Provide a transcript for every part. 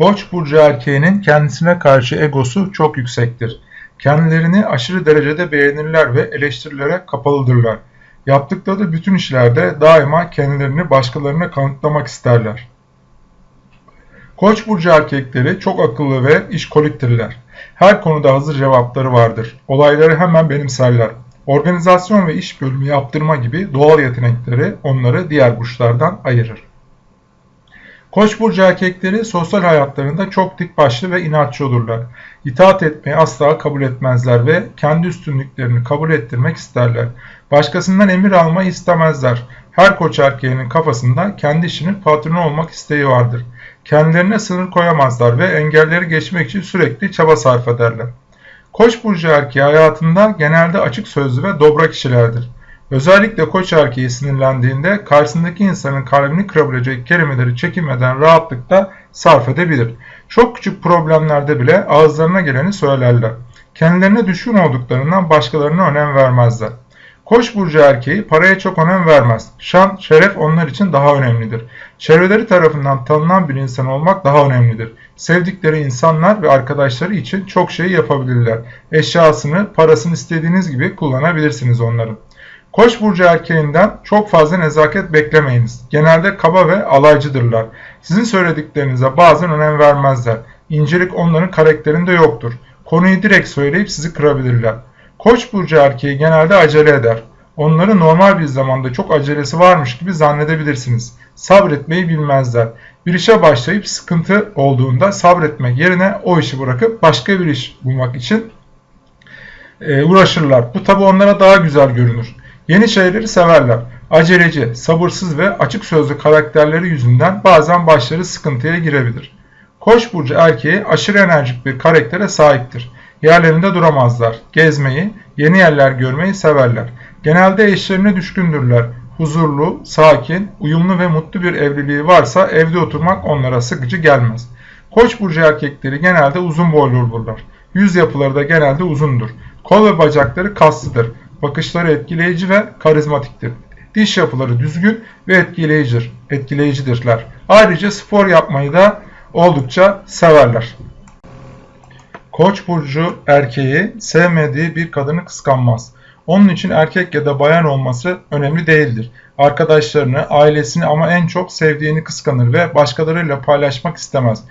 Koç burcu erkeğinin kendisine karşı egosu çok yüksektir. Kendilerini aşırı derecede beğenirler ve eleştirilere kapalıdırlar. Yaptıkları bütün işlerde daima kendilerini başkalarına kanıtlamak isterler. Koç burcu erkekleri çok akıllı ve işkoliktirler. Her konuda hazır cevapları vardır. Olayları hemen benimserler. Organizasyon ve iş bölümü yaptırma gibi doğal yetenekleri onları diğer burçlardan ayırır. Koç burcu erkekleri sosyal hayatlarında çok dik başlı ve inatçı olurlar. İtaat etmeyi asla kabul etmezler ve kendi üstünlüklerini kabul ettirmek isterler. Başkasından emir almayı istemezler. Her koç erkeğinin kafasında kendi işinin patronu olmak isteği vardır. Kendilerine sınır koyamazlar ve engelleri geçmek için sürekli çaba sarf ederler. Koç burcu erkeği hayatında genelde açık sözlü ve dobra kişilerdir. Özellikle koç erkeği sinirlendiğinde karşısındaki insanın kalbini kırabilecek kelimeleri çekinmeden rahatlıkla sarf edebilir. Çok küçük problemlerde bile ağızlarına geleni söylerler. Kendilerine düşkün olduklarından başkalarına önem vermezler. Koç burcu erkeği paraya çok önem vermez. Şan, şeref onlar için daha önemlidir. Çevreleri tarafından tanınan bir insan olmak daha önemlidir. Sevdikleri insanlar ve arkadaşları için çok şey yapabilirler. Eşyasını, parasını istediğiniz gibi kullanabilirsiniz onların. Koç burcu erkeğinden çok fazla nezaket beklemeyiniz. Genelde kaba ve alaycıdırlar. Sizin söylediklerinize bazen önem vermezler. İncelik onların karakterinde yoktur. Konuyu direkt söyleyip sizi kırabilirler. Koç burcu erkeği genelde acele eder. Onları normal bir zamanda çok acelesi varmış gibi zannedebilirsiniz. Sabretmeyi bilmezler. Bir işe başlayıp sıkıntı olduğunda sabretmek yerine o işi bırakıp başka bir iş bulmak için e, uğraşırlar. Bu tabi onlara daha güzel görünür. Yeni şeyleri severler. Aceleci, sabırsız ve açık sözlü karakterleri yüzünden bazen başları sıkıntıya girebilir. Koç burcu erkeği aşırı enerjik bir karaktere sahiptir. Yerlerinde duramazlar. Gezmeyi, yeni yerler görmeyi severler. Genelde eşlerine düşkündürler. Huzurlu, sakin, uyumlu ve mutlu bir evliliği varsa evde oturmak onlara sıkıcı gelmez. Koç burcu erkekleri genelde uzun boylu olurlar. Yüz yapıları da genelde uzundur. Kol ve bacakları kaslıdır. Bakışları etkileyici ve karizmatiktir. Diş yapıları düzgün ve etkileyicidir, etkileyicidirler. Ayrıca spor yapmayı da oldukça severler. Koç burcu erkeği sevmediği bir kadını kıskanmaz. Onun için erkek ya da bayan olması önemli değildir. Arkadaşlarını, ailesini ama en çok sevdiğini kıskanır ve başkalarıyla paylaşmak istemez.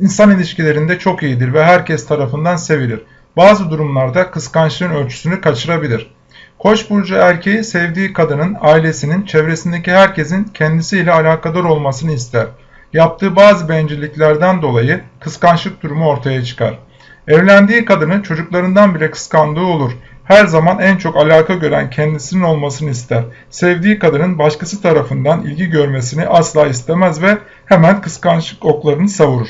İnsan ilişkilerinde çok iyidir ve herkes tarafından sevilir. Bazı durumlarda kıskançlığın ölçüsünü kaçırabilir. Koç burcu erkeği sevdiği kadının, ailesinin, çevresindeki herkesin kendisiyle alakadar olmasını ister. Yaptığı bazı bencilliklerden dolayı kıskançlık durumu ortaya çıkar. Evlendiği kadını çocuklarından bile kıskandığı olur. Her zaman en çok alaka gören kendisinin olmasını ister. Sevdiği kadının başkası tarafından ilgi görmesini asla istemez ve hemen kıskançlık oklarını savurur.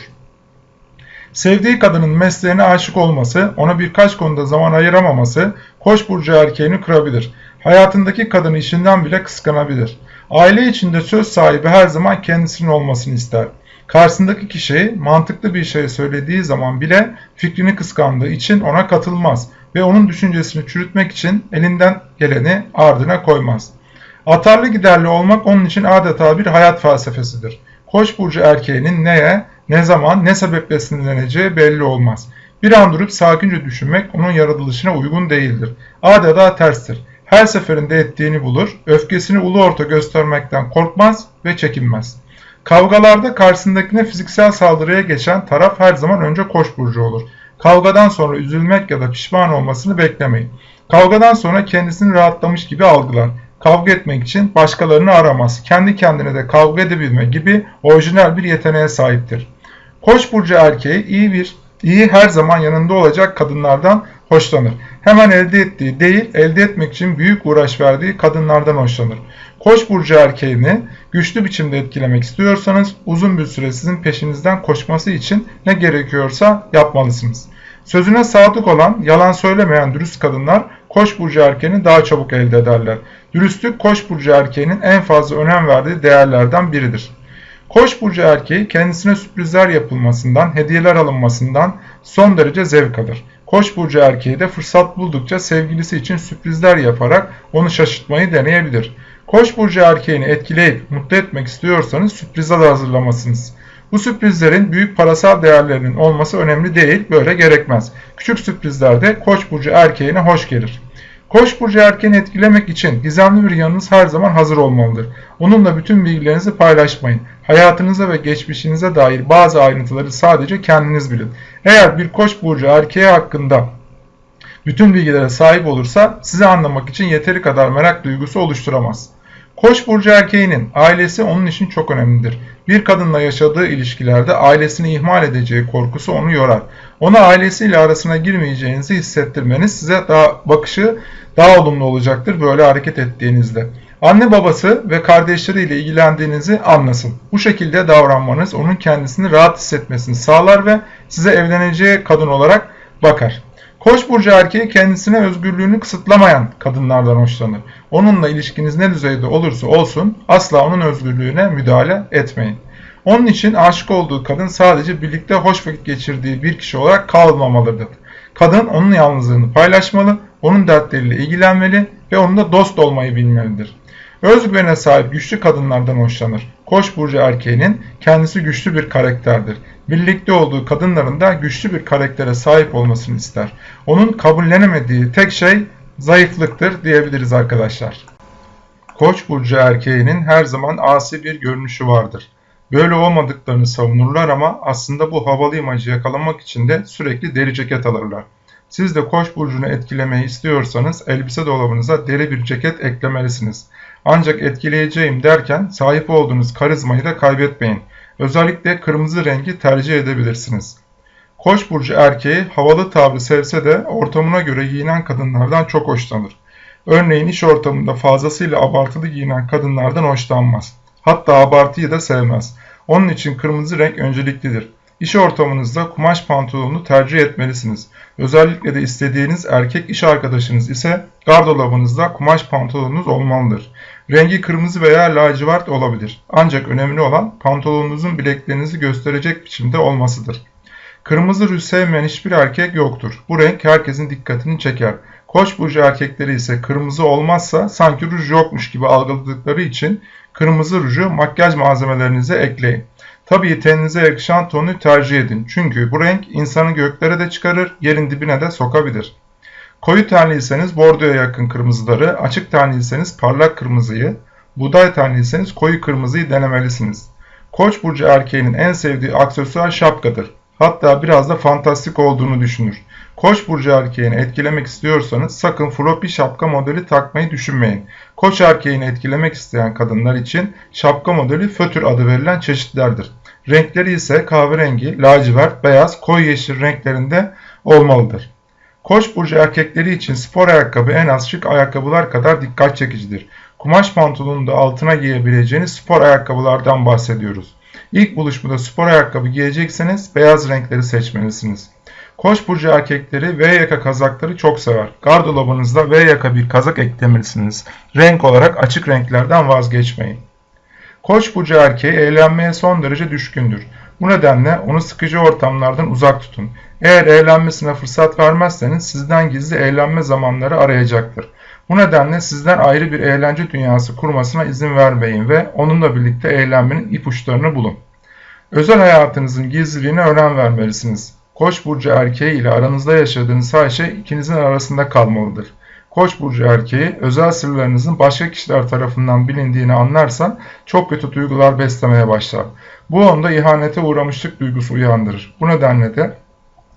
Sevdiği kadının mesleğine aşık olması, ona birkaç konuda zaman ayıramaması Koç burcu erkeğini kırabilir. Hayatındaki kadını işinden bile kıskanabilir. Aile içinde söz sahibi her zaman kendisinin olmasını ister. Karşısındaki kişi mantıklı bir şey söylediği zaman bile fikrini kıskandığı için ona katılmaz ve onun düşüncesini çürütmek için elinden geleni ardına koymaz. Atarlı giderli olmak onun için adeta bir hayat felsefesidir. Koç burcu erkeğinin neye, ne zaman, ne sebeple sinirleneceği belli olmaz. Bir an durup sakince düşünmek onun yaratılışına uygun değildir. Adeta terstir. Her seferinde ettiğini bulur, öfkesini ulu orta göstermekten korkmaz ve çekinmez. Kavgalarda karşısındakine fiziksel saldırıya geçen taraf her zaman önce koç burcu olur. Kavgadan sonra üzülmek ya da pişman olmasını beklemeyin. Kavgadan sonra kendisini rahatlamış gibi algılar. Kavga etmek için başkalarını aramaz. Kendi kendine de kavga edebilme gibi orijinal bir yeteneğe sahiptir. Koç burcu erkeği iyi bir iyi her zaman yanında olacak kadınlardan hoşlanır. Hemen elde ettiği değil, elde etmek için büyük uğraş verdiği kadınlardan hoşlanır. Koç burcu erkeğini güçlü biçimde etkilemek istiyorsanız uzun bir süre sizin peşinizden koşması için ne gerekiyorsa yapmalısınız. Sözüne sadık olan, yalan söylemeyen dürüst kadınlar Koç burcu erkeğini daha çabuk elde ederler. Dürüstlük Koç burcu erkeğinin en fazla önem verdiği değerlerden biridir. Koç burcu erkeği kendisine sürprizler yapılmasından, hediyeler alınmasından son derece zevk alır. Koç burcu erkeği de fırsat buldukça sevgilisi için sürprizler yaparak onu şaşırtmayı deneyebilir. Koç burcu erkeğini etkileyip mutlu etmek istiyorsanız sürprizler hazırlamasınız. Bu sürprizlerin büyük parasal değerlerinin olması önemli değil, böyle gerekmez. Küçük sürprizler de Koç burcu erkeğine hoş gelir. Koç burcu erkeğini etkilemek için gizemli bir yanınız her zaman hazır olmalıdır. Onunla bütün bilgilerinizi paylaşmayın. Hayatınıza ve geçmişinize dair bazı ayrıntıları sadece kendiniz bilin. Eğer bir koç burcu erkeği hakkında bütün bilgilere sahip olursa sizi anlamak için yeteri kadar merak duygusu oluşturamaz. Koç burcu erkeğinin ailesi onun için çok önemlidir. Bir kadınla yaşadığı ilişkilerde ailesini ihmal edeceği korkusu onu yorar. Ona ailesiyle arasına girmeyeceğinizi hissettirmeniz size daha bakışı daha olumlu olacaktır böyle hareket ettiğinizde. Anne babası ve kardeşleriyle ilgilendiğinizi anlasın. Bu şekilde davranmanız onun kendisini rahat hissetmesini sağlar ve size evleneceği kadın olarak bakar. Koç burcu erkeği kendisine özgürlüğünü kısıtlamayan kadınlardan hoşlanır. Onunla ilişkiniz ne düzeyde olursa olsun asla onun özgürlüğüne müdahale etmeyin. Onun için aşık olduğu kadın sadece birlikte hoş vakit geçirdiği bir kişi olarak kalmamalıdır. Kadın onun yalnızlığını paylaşmalı, onun dertleriyle ilgilenmeli ve onunla dost olmayı bilmelidir. Özgüvene sahip güçlü kadınlardan hoşlanır. Koç burcu erkeğinin kendisi güçlü bir karakterdir. Birlikte olduğu kadınların da güçlü bir karaktere sahip olmasını ister. Onun kabullenemediği tek şey zayıflıktır diyebiliriz arkadaşlar. Koç burcu erkeğinin her zaman asi bir görünüşü vardır. Böyle olmadıklarını savunurlar ama aslında bu havalı imajı yakalamak için de sürekli deri ceket alırlar. Siz de koç burcunu etkilemeyi istiyorsanız elbise dolabınıza deri bir ceket eklemelisiniz. Ancak etkileyeceğim derken sahip olduğunuz karizmayı da kaybetmeyin. Özellikle kırmızı rengi tercih edebilirsiniz. Koç burcu erkeği havalı tavrı sevse de ortamına göre giyinen kadınlardan çok hoşlanır. Örneğin iş ortamında fazlasıyla abartılı giyinen kadınlardan hoşlanmaz. Hatta abartıyı da sevmez. Onun için kırmızı renk önceliklidir. İş ortamınızda kumaş pantolonunu tercih etmelisiniz. Özellikle de istediğiniz erkek iş arkadaşınız ise gardırobunuzda kumaş pantolonunuz olmalıdır. Rengi kırmızı veya lacivert olabilir. Ancak önemli olan pantolonunuzun bileklerinizi gösterecek biçimde olmasıdır. Kırmızı ruj sevmeyen hiçbir erkek yoktur. Bu renk herkesin dikkatini çeker. Koç burcu erkekleri ise kırmızı olmazsa sanki ruj yokmuş gibi algıladıkları için kırmızı ruju makyaj malzemelerinize ekleyin. Tabii teninize yakışan tonu tercih edin. Çünkü bu renk insanı göklere de çıkarır, yerin dibine de sokabilir. Koyu tenliyseniz bordoya yakın kırmızıları, açık tenliyseniz parlak kırmızıyı, buğday tenliyseniz koyu kırmızıyı denemelisiniz. Koç burcu erkeğinin en sevdiği aksesuar şapkadır. Hatta biraz da fantastik olduğunu düşünür. Koç burcu erkeğini etkilemek istiyorsanız sakın floppy şapka modeli takmayı düşünmeyin. Koç erkeğini etkilemek isteyen kadınlar için şapka modeli fötür adı verilen çeşitlerdir. Renkleri ise kahverengi, lacivert, beyaz, koyu yeşil renklerinde olmalıdır. Koç burcu erkekleri için spor ayakkabı en az şık ayakkabılar kadar dikkat çekicidir. Kumaş pantolonunu da altına giyebileceğiniz spor ayakkabılardan bahsediyoruz. İlk buluşmada spor ayakkabı giyecekseniz beyaz renkleri seçmelisiniz. Koç burcu erkekleri V yaka kazakları çok sever. Gardırobunuzda V yaka bir kazak eklemelisiniz. Renk olarak açık renklerden vazgeçmeyin. Koç burcu erkeği eğlenmeye son derece düşkündür. Bu nedenle onu sıkıcı ortamlardan uzak tutun. Eğer eğlenmesine fırsat vermezseniz sizden gizli eğlenme zamanları arayacaktır. Bu nedenle sizden ayrı bir eğlence dünyası kurmasına izin vermeyin ve onunla birlikte eğlenmenin ipuçlarını bulun. Özel hayatınızın gizliliğine önem vermelisiniz. Koç burcu erkeği ile aranızda yaşadığınız her şey ikinizin arasında kalmalıdır. Koç burcu erkeği özel sırlarınızın başka kişiler tarafından bilindiğini anlarsan çok kötü duygular beslemeye başlar. Bu onda ihanete uğramışlık duygusu uyandırır. Bu nedenle de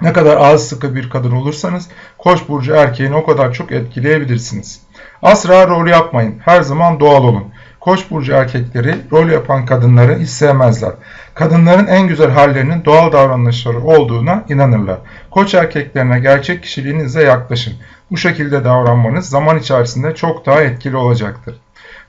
ne kadar ağız sıkı bir kadın olursanız Koç burcu erkeğini o kadar çok etkileyebilirsiniz. Asla rol yapmayın. Her zaman doğal olun. Koç burcu erkekleri rol yapan kadınları hiç sevmezler. Kadınların en güzel hallerinin doğal davranışları olduğuna inanırlar. Koç erkeklerine gerçek kişiliğinizle yaklaşın. Bu şekilde davranmanız zaman içerisinde çok daha etkili olacaktır.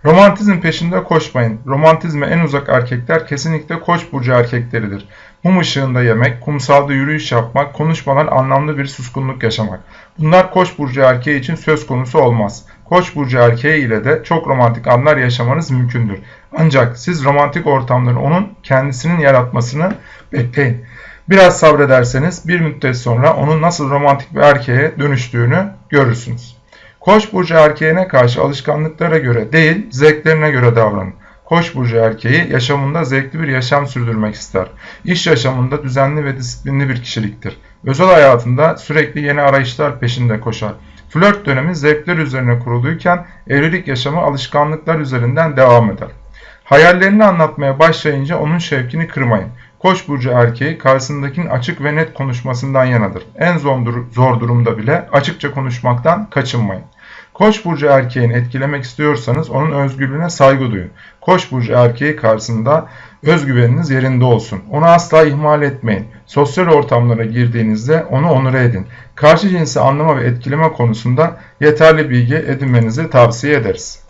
Romantizm peşinde koşmayın. Romantizme en uzak erkekler kesinlikle koç burcu erkekleridir. Mum ışığında yemek, kumsalda yürüyüş yapmak, konuşmadan anlamlı bir suskunluk yaşamak. Bunlar koç burcu erkeği için söz konusu olmaz. Koç burcu erkeği ile de çok romantik anlar yaşamanız mümkündür. Ancak siz romantik ortamları onun kendisinin yaratmasını bekleyin. Biraz sabrederseniz bir müddet sonra onun nasıl romantik bir erkeğe dönüştüğünü görürsünüz. Koç burcu erkeğine karşı alışkanlıklara göre değil, zevklerine göre davranın. Koç burcu erkeği yaşamında zevkli bir yaşam sürdürmek ister. İş yaşamında düzenli ve disiplinli bir kişiliktir. Özel hayatında sürekli yeni arayışlar peşinde koşar. Flört dönemi zevkler üzerine kuruluyken evlilik yaşamı alışkanlıklar üzerinden devam eder. Hayallerini anlatmaya başlayınca onun şevkini kırmayın. Koç burcu erkeği karşısındakinin açık ve net konuşmasından yanadır. En zor durumda bile açıkça konuşmaktan kaçınmayın. Koç burcu erkeğini etkilemek istiyorsanız onun özgürlüğüne saygı duyun. Koç burcu erkeği karşısında özgüveniniz yerinde olsun. Onu asla ihmal etmeyin. Sosyal ortamlara girdiğinizde onu onur edin. Karşı cinsi anlama ve etkileme konusunda yeterli bilgi edinmenizi tavsiye ederiz.